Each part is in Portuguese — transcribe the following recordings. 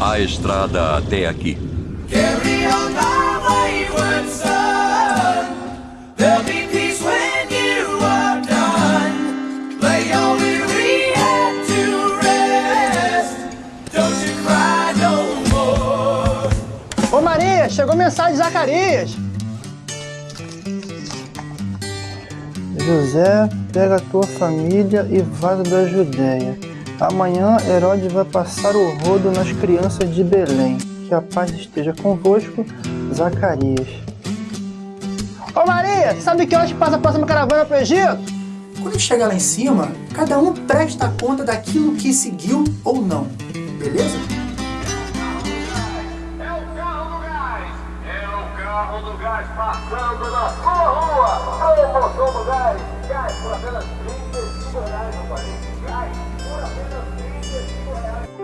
A estrada até aqui. Carry on my wayward son. There'll be peace when you are done. Lay your weary head to rest. Don't you cry no more. Ô Maria, chegou mensagem de Zacarias. José, pega a tua família e vaza da Judéia. Amanhã Herodes vai passar o rodo nas crianças de Belém. Que a paz esteja convosco, Zacarias. Ô Maria, sabe que hoje passa a próxima caravana pro Egito? Quando chegar lá em cima, cada um presta conta daquilo que seguiu ou não. Beleza? É o carro do gás! É o carro do gás passando na sua rua! Promoção do gás! Gás por apenas 35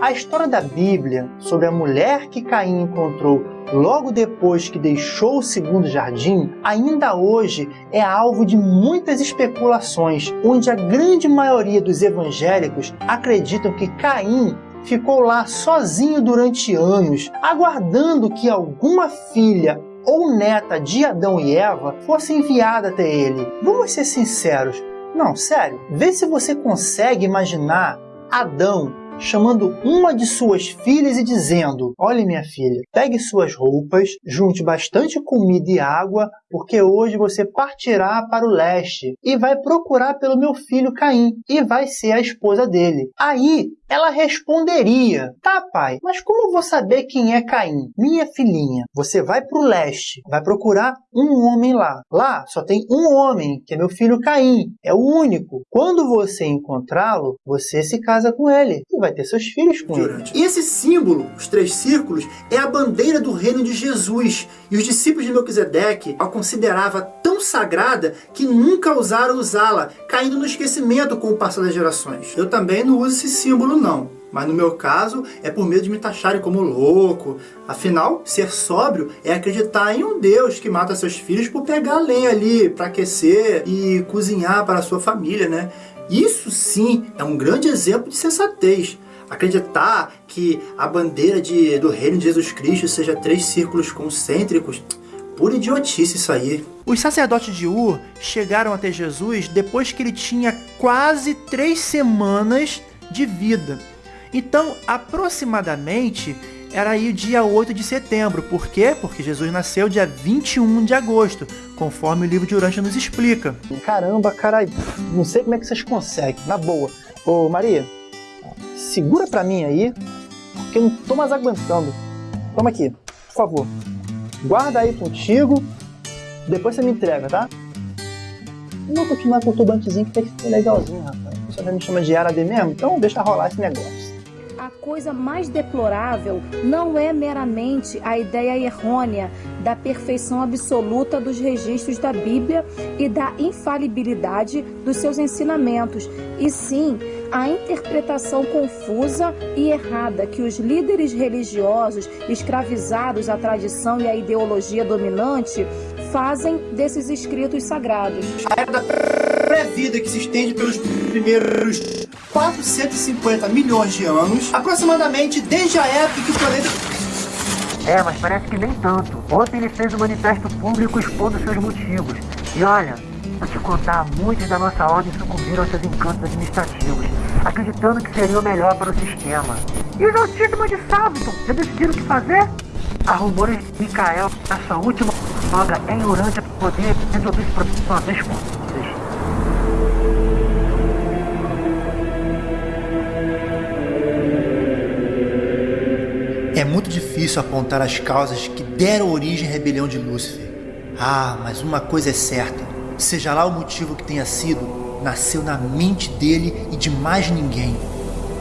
A história da Bíblia sobre a mulher que Caim encontrou logo depois que deixou o segundo jardim, ainda hoje é alvo de muitas especulações, onde a grande maioria dos evangélicos acreditam que Caim ficou lá sozinho durante anos, aguardando que alguma filha ou neta de Adão e Eva fosse enviada até ele. Vamos ser sinceros. Não, sério. Vê se você consegue imaginar Adão chamando uma de suas filhas e dizendo: Olhe, minha filha, pegue suas roupas, junte bastante comida e água, porque hoje você partirá para o leste e vai procurar pelo meu filho Caim e vai ser a esposa dele. Aí ela responderia: Tá, pai, mas como eu vou saber quem é Caim? Minha filhinha, você vai para o leste, vai procurar um homem lá. Lá só tem um homem, que é meu filho Caim, é o único. Quando você encontrá-lo, você se casa com ele e vai ter seus filhos com ele. E esse símbolo, os três círculos, é a bandeira do reino de Jesus. E os discípulos de Melquisedeque a considerava tão sagrada que nunca ousaram usá-la, caindo no esquecimento com o passar das gerações. Eu também não uso esse símbolo não. Mas no meu caso, é por medo de me taxarem como louco. Afinal, ser sóbrio é acreditar em um Deus que mata seus filhos por pegar lenha ali para aquecer e cozinhar para a sua família, né? Isso sim é um grande exemplo de sensatez. Acreditar que a bandeira de, do reino de Jesus Cristo seja três círculos concêntricos, pura idiotice isso aí. Os sacerdotes de Ur chegaram até Jesus depois que ele tinha quase três semanas de vida. Então, aproximadamente, era aí o dia 8 de setembro. Por quê? Porque Jesus nasceu dia 21 de agosto, conforme o livro de Urântia nos explica. Caramba, cara, não sei como é que vocês conseguem, na boa. Ô, Maria, segura pra mim aí, porque eu não tô mais aguentando. Toma aqui, por favor. Guarda aí contigo, depois você me entrega, tá? Eu vou continuar com o turbantezinho que tem que ser legalzinho, rapaz. Já me chama de árabe mesmo? Então deixa rolar esse negócio. A coisa mais deplorável não é meramente a ideia errônea da perfeição absoluta dos registros da Bíblia e da infalibilidade dos seus ensinamentos, e sim a interpretação confusa e errada que os líderes religiosos escravizados à tradição e à ideologia dominante fazem desses escritos sagrados. Pré-vida que se estende pelos primeiros 450 milhões de anos, aproximadamente desde a época que o planeta É, mas parece que nem tanto. Ontem ele fez um manifesto público expondo seus motivos. E olha, vou te contar, muitos da nossa ordem sucumbiram aos seus encantos administrativos, acreditando que seria o melhor para o sistema. E os altíssimos de Salvton já decidiram o que fazer? Há rumores de Mikael, na sua última obra em Urântia, para poder resolver esse problema uma vez por muito difícil apontar as causas que deram origem à rebelião de Lúcifer. Ah, mas uma coisa é certa: seja lá o motivo que tenha sido, nasceu na mente dele e de mais ninguém.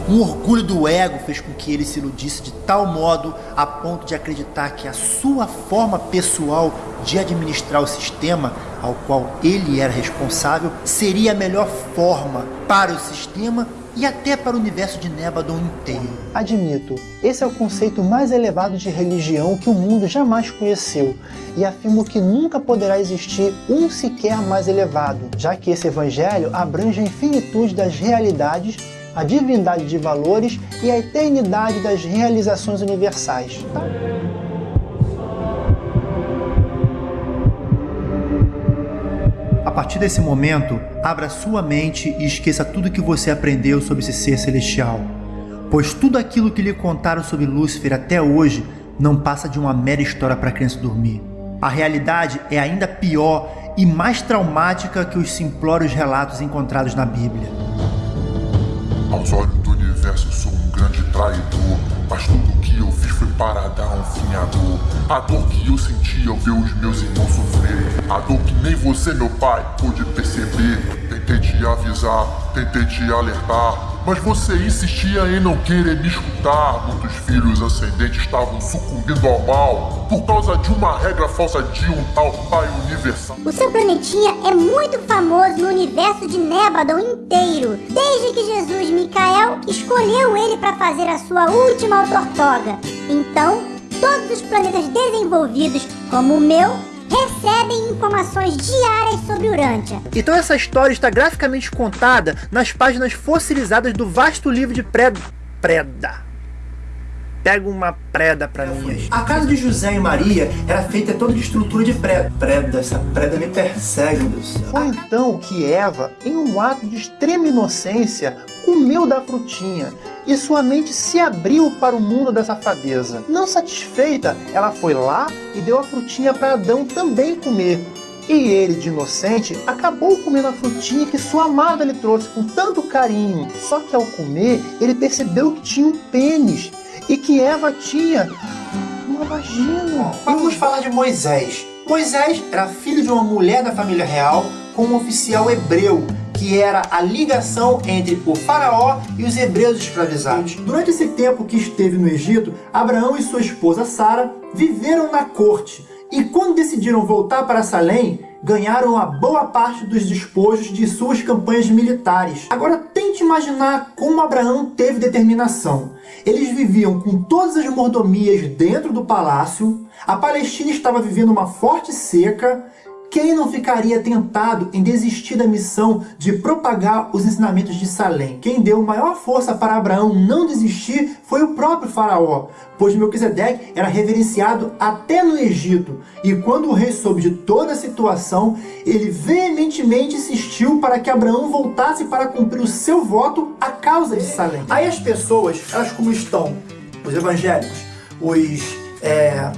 Um orgulho do ego fez com que ele se iludisse de tal modo a ponto de acreditar que a sua forma pessoal de administrar o sistema ao qual ele era responsável seria a melhor forma para o sistema e até para o universo de Nebadon inteiro. Admito, esse é o conceito mais elevado de religião que o mundo jamais conheceu, e afirmo que nunca poderá existir um sequer mais elevado, já que esse evangelho abrange a infinitude das realidades a divindade de valores e a eternidade das realizações universais. Tá? Partir desse momento, abra sua mente e esqueça tudo que você aprendeu sobre esse ser celestial, pois tudo aquilo que lhe contaram sobre Lúcifer até hoje não passa de uma mera história para a criança dormir. A realidade é ainda pior e mais traumática que os simplórios relatos encontrados na Bíblia. Aos olhos do universo sou um grande traidor Mas tudo que eu fiz foi para dar um fim à dor A dor que eu senti ao ver os meus irmãos sofrer. A dor que nem você, meu pai, pôde perceber. Tentei te avisar, tentei te alertar mas você insistia em não querer me escutar. Muitos filhos ascendentes estavam sucumbindo ao mal por causa de uma regra falsa de um tal pai universal. O seu planetinha é muito famoso no universo de Nébadon inteiro, desde que Jesus Micael escolheu ele para fazer a sua última autortoga. Então, todos os planetas desenvolvidos, como o meu, recebem informações diárias sobre Urântia. Então essa história está graficamente contada nas páginas fossilizadas do vasto livro de Preda. Preda. Pega uma preda pra mim. A casa de José e Maria era feita toda de estrutura de preda. Preda, essa preda me persegue, meu céu. Foi então que Eva, em um ato de extrema inocência, comeu da frutinha e sua mente se abriu para o mundo da safadeza. Não satisfeita, ela foi lá e deu a frutinha para Adão também comer. E ele, de inocente, acabou comendo a frutinha que sua amada lhe trouxe com tanto carinho. Só que ao comer, ele percebeu que tinha um pênis e que Eva tinha uma vagina. Vamos falar de Moisés. Moisés era filho de uma mulher da família real com um oficial hebreu que era a ligação entre o faraó e os hebreus escravizados. Durante esse tempo que esteve no Egito, Abraão e sua esposa Sara viveram na corte e quando decidiram voltar para Salém, ganharam a boa parte dos despojos de suas campanhas militares. Agora tente imaginar como Abraão teve determinação. Eles viviam com todas as mordomias dentro do palácio, a Palestina estava vivendo uma forte seca, quem não ficaria tentado em desistir da missão de propagar os ensinamentos de Salém? Quem deu maior força para Abraão não desistir foi o próprio faraó, pois Melquisedeque era reverenciado até no Egito. E quando o rei soube de toda a situação, ele veementemente insistiu para que Abraão voltasse para cumprir o seu voto à causa de Salém. Aí as pessoas, elas como estão, os evangélicos, os... É,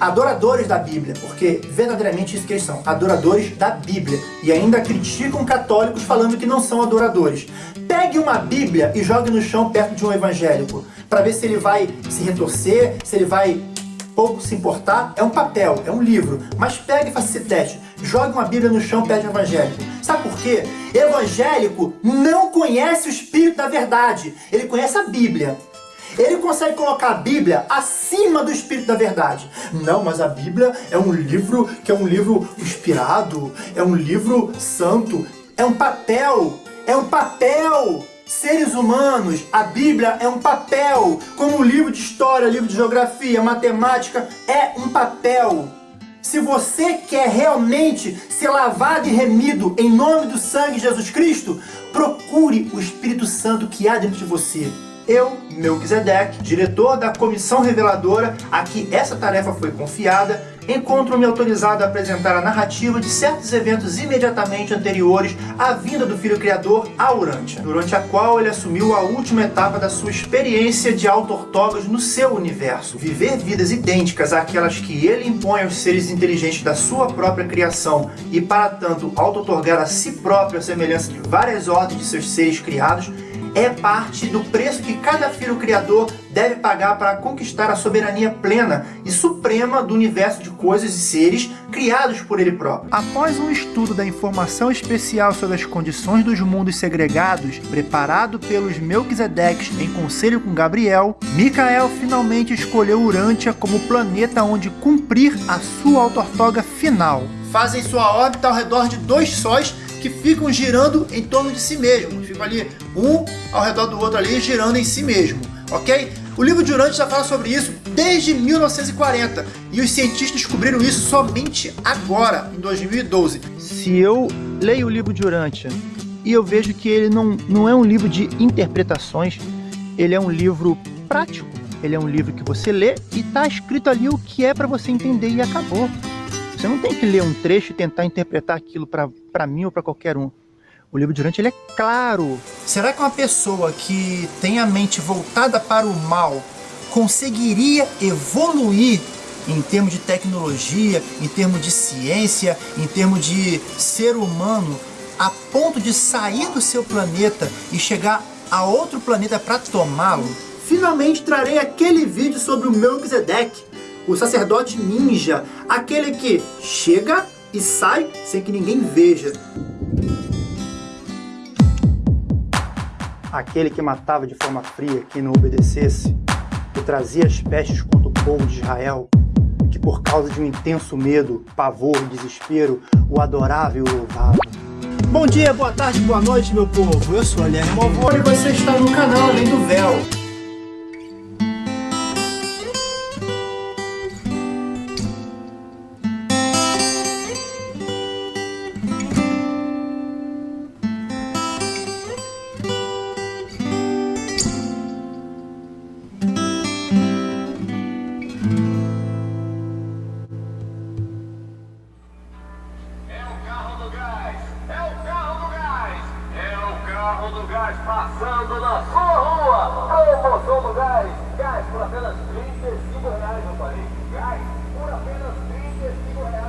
adoradores da Bíblia, porque verdadeiramente isso que eles são, adoradores da Bíblia, e ainda criticam católicos falando que não são adoradores. Pegue uma Bíblia e jogue no chão perto de um evangélico, para ver se ele vai se retorcer, se ele vai pouco se importar. É um papel, é um livro, mas pegue e faça esse teste. Jogue uma Bíblia no chão perto de um evangélico. Sabe por quê? Evangélico não conhece o Espírito da Verdade, ele conhece a Bíblia. Ele consegue colocar a Bíblia acima do Espírito da Verdade. Não, mas a Bíblia é um livro que é um livro inspirado, é um livro santo, é um papel, é um papel. Seres humanos, a Bíblia é um papel, como livro de história, livro de geografia, matemática, é um papel. Se você quer realmente ser lavado e remido em nome do sangue de Jesus Cristo, procure o Espírito Santo que há dentro de você. Eu, Melquisedeque, diretor da comissão reveladora a que essa tarefa foi confiada, encontro-me autorizado a apresentar a narrativa de certos eventos imediatamente anteriores à vinda do Filho Criador a durante a qual ele assumiu a última etapa da sua experiência de auto-ortogas no seu universo, viver vidas idênticas àquelas que ele impõe aos seres inteligentes da sua própria criação e, para tanto, auto-otorgar a si próprio a semelhança de várias ordens de seus seres criados, é parte do preço que cada filho criador deve pagar para conquistar a soberania plena e suprema do universo de coisas e seres criados por ele próprio. Após um estudo da informação especial sobre as condições dos mundos segregados, preparado pelos Melquisedeques em conselho com Gabriel, Micael finalmente escolheu Urântia como planeta onde cumprir a sua autortoga final. Fazem sua órbita ao redor de dois sóis que ficam girando em torno de si mesmos. Ficam ali um ao redor do outro ali girando em si mesmo, ok? O livro de Urântia já fala sobre isso desde 1940 e os cientistas descobriram isso somente agora, em 2012. Se eu leio o livro de Urântia e eu vejo que ele não, não é um livro de interpretações, ele é um livro prático. Ele é um livro que você lê e está escrito ali o que é para você entender e acabou. Você não tem que ler um trecho e tentar interpretar aquilo para mim ou para qualquer um. O livro de Durante ele é claro. Será que uma pessoa que tem a mente voltada para o mal conseguiria evoluir em termos de tecnologia, em termos de ciência, em termos de ser humano, a ponto de sair do seu planeta e chegar a outro planeta para tomá-lo? Finalmente trarei aquele vídeo sobre o Melchizedek, o sacerdote ninja, aquele que chega e sai sem que ninguém veja. Aquele que matava de forma fria quem não obedecesse, que trazia as pestes contra o povo de Israel, que por causa de um intenso medo, pavor e desespero, o adorava e o louvava. Bom dia, boa tarde, boa noite, meu povo. Eu sou a Aliane Malvoro e você está no canal Além do Véu.